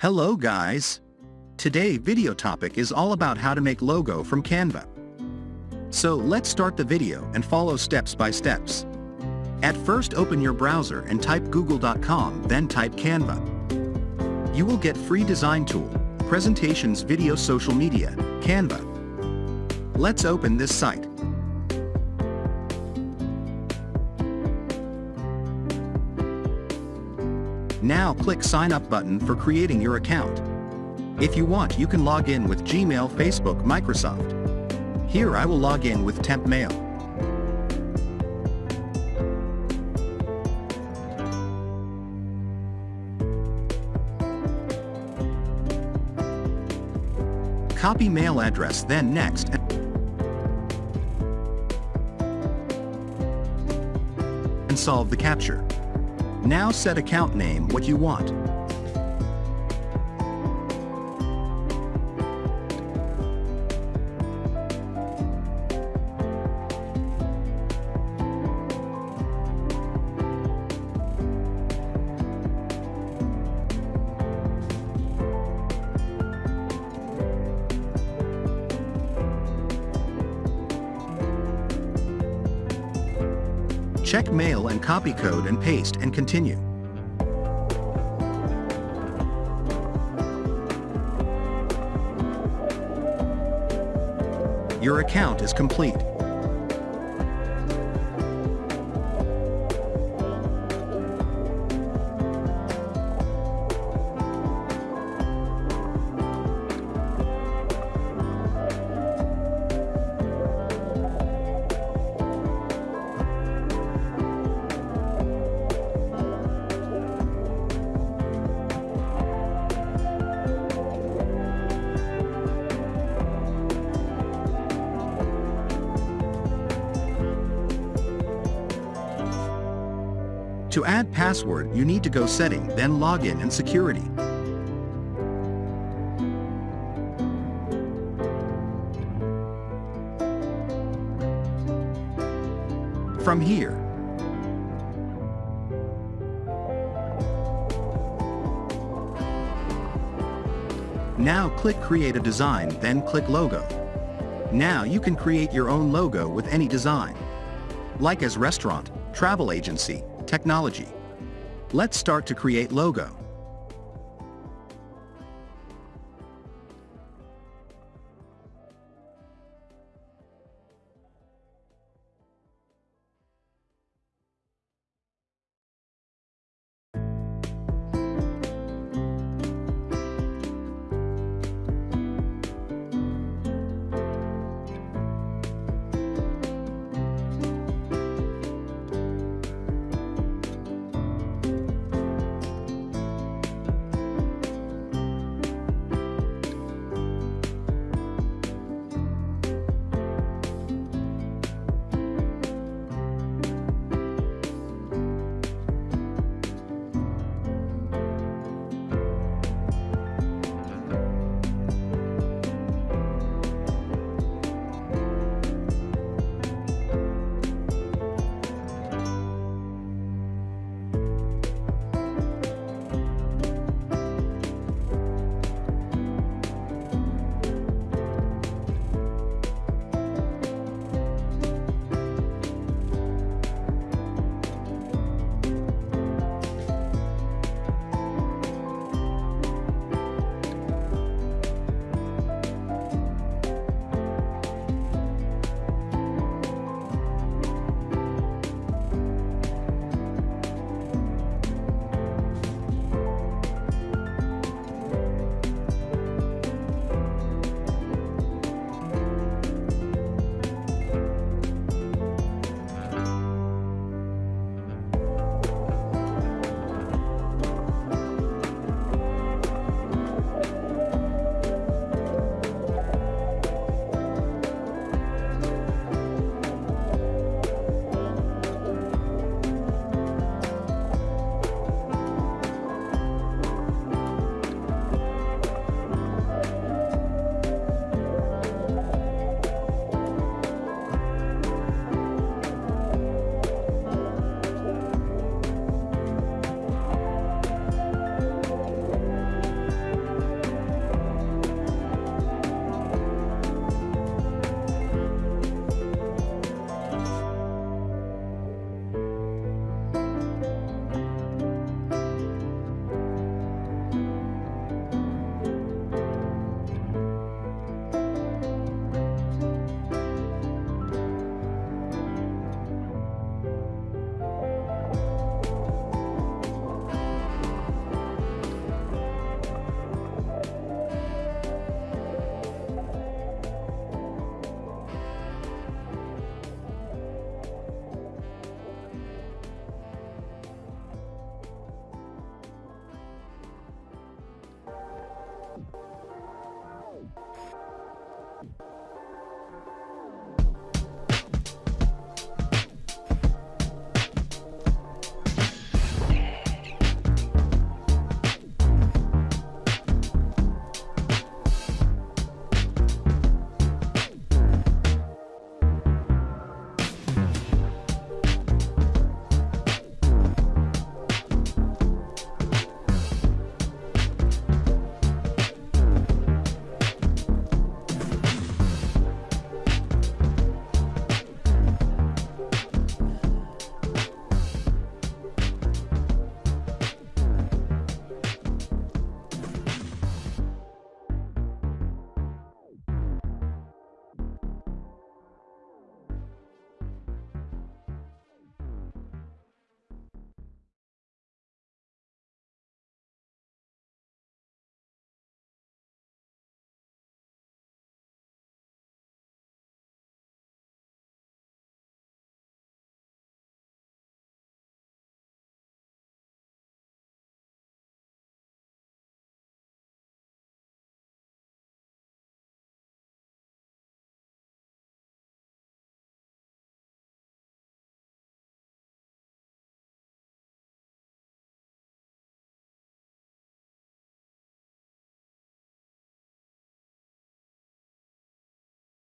Hello guys! Today video topic is all about how to make logo from Canva. So let's start the video and follow steps by steps. At first open your browser and type google.com then type Canva. You will get free design tool, presentations video social media, Canva. Let's open this site. Now click sign up button for creating your account. If you want you can log in with Gmail, Facebook, Microsoft. Here I will log in with Temp Mail. Copy mail address then next and solve the CAPTCHA. Now set account name what you want. Check mail and copy code and paste and continue. Your account is complete. To add password, you need to go setting, then login and security. From here, Now click Create a Design, then click Logo. Now you can create your own logo with any design. Like as restaurant, travel agency, technology. Let's start to create logo.